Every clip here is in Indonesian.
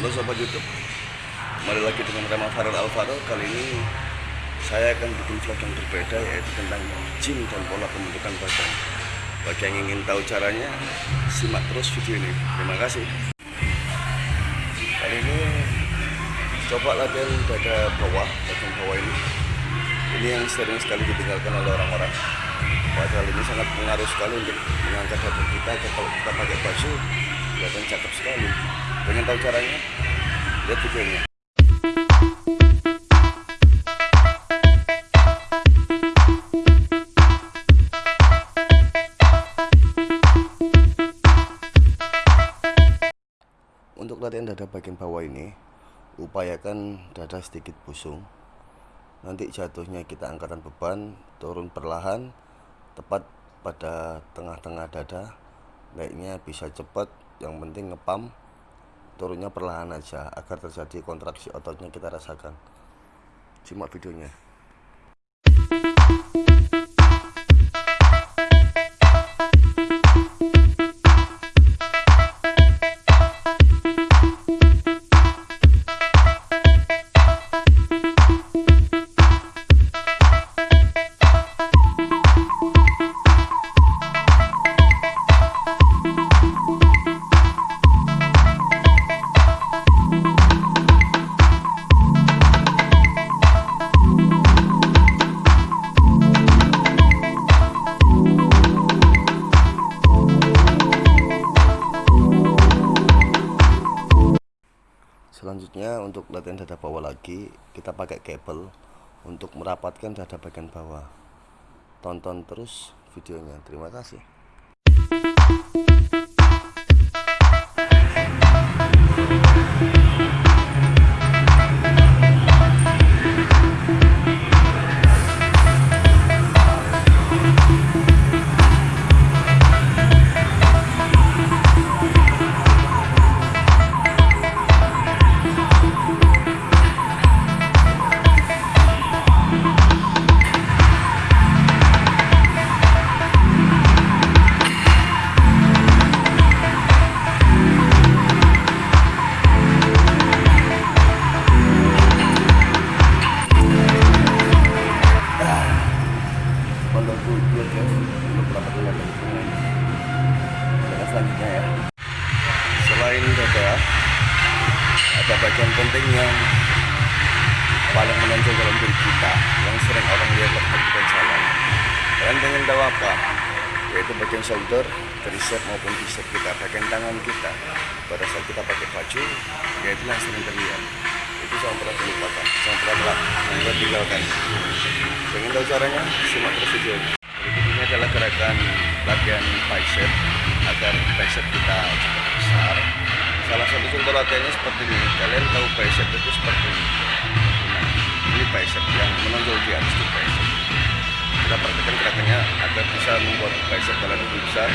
Halo Sobat Youtube. Kembali lagi dengan Rama Farel Alvaro. Kali ini saya akan bikin vlog yang berbeda Yaitu tentang gym dan pola pembentukan badan. Bagi yang ingin tahu caranya Simak terus video ini. Terima kasih. Kali ini Coba latihan dada bawah Bagian bawah ini. Ini yang sering sekali ditinggalkan oleh orang-orang. Padahal ini sangat pengaruh sekali untuk mengangkat dada kita Kalau kita pakai baju kelihatan cakep sekali. Pengen tahu caranya. Lihat videonya. Untuk latihan dada bagian bawah ini upayakan dada sedikit busung. Nanti jatuhnya kita angkatan beban turun perlahan tepat pada tengah-tengah dada. Naiknya bisa cepat yang penting ngepam turunnya perlahan aja agar terjadi kontraksi ototnya kita rasakan. Simak videonya selanjutnya untuk latihan dada bawah lagi kita pakai kabel untuk merapatkan dada bagian bawah. Tonton terus videonya. Terima kasih ada bagian penting yang paling menonjol dalam diri kita yang sering orang lihat waktu kita jalan. Kalian pengen tahu apa? Yaitu bagian shoulder tricep maupun bicep kita bagian tangan kita. Pada saat kita pakai baju yaitu yang sering terlihat. Itu jangan pernah dilupakan jangan pernah jangan pernah tinggalkan. Pengen tahu caranya? Simak terus video ini adalah gerakan latihan bicep agar bicep kita cepat contoh latihannya seperti ini. Kalian tahu bicep itu seperti ini. Nah, ini bicep yang menonjol di atas itu bicep. Kita praktekkan gerakannya agar bisa membuat bicep kalian lebih besar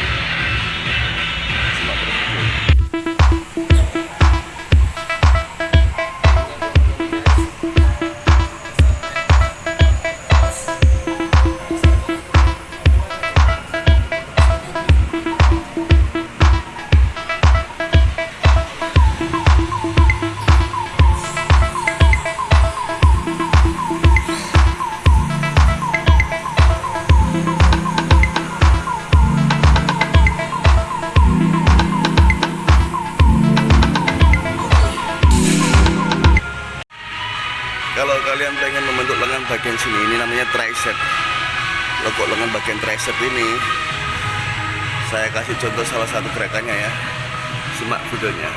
kalian pengen membentuk lengan bagian sini ini namanya tricep. Lekuk lengan bagian tricep ini. Saya kasih contoh salah satu gerakannya ya. Simak videonya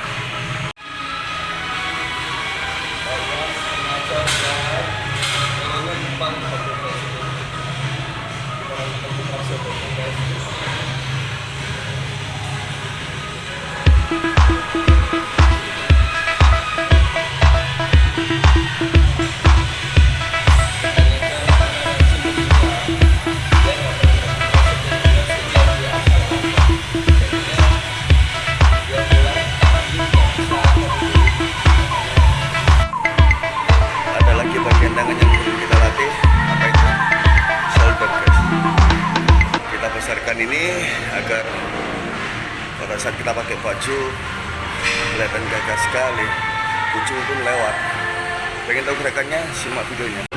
baju kelihatan gagah sekali. Kucing pun lewat. Pengen tahu gerakannya? Simak videonya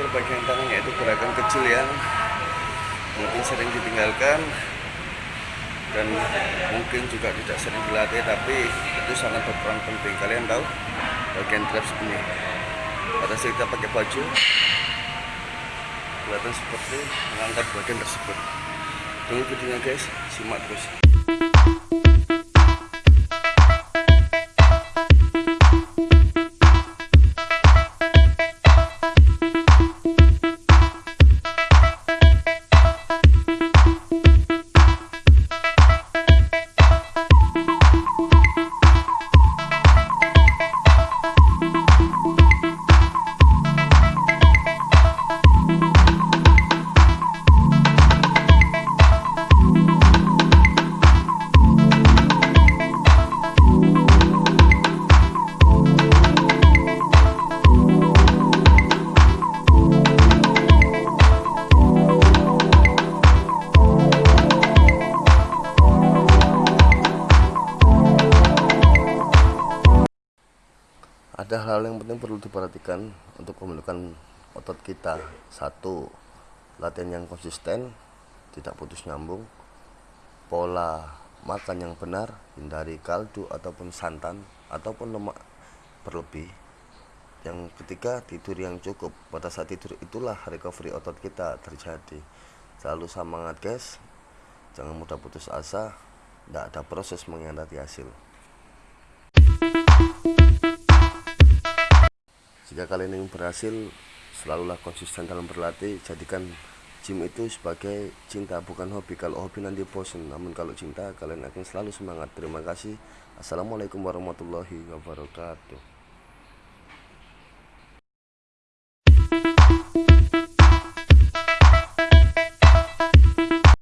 terakhir bagian tangan yaitu gerakan kecil yang mungkin sering ditinggalkan dan mungkin juga tidak sering dilatih tapi itu sangat berperan penting. Kalian tahu bagian traps ini? Pada saat kita pakai baju kelihatan seperti mengangkat bagian tersebut. Tunggu videonya guys simak terus ada hal yang penting perlu diperhatikan untuk memulihkan otot kita. Satu latihan yang konsisten tidak putus nyambung. Pola makan yang benar hindari kaldu ataupun santan ataupun lemak berlebih. Yang ketiga tidur yang cukup. Pada saat tidur itulah recovery otot kita terjadi. Selalu semangat guys. Jangan mudah putus asa. Tidak ada proses mengkhianati hasil jika kalian ingin berhasil selalulah konsisten dalam berlatih. Jadikan gym itu sebagai cinta bukan hobi. Kalau hobi nanti bosan namun kalau cinta kalian akan selalu semangat. Terima kasih. Assalamualaikum warahmatullahi wabarakatuh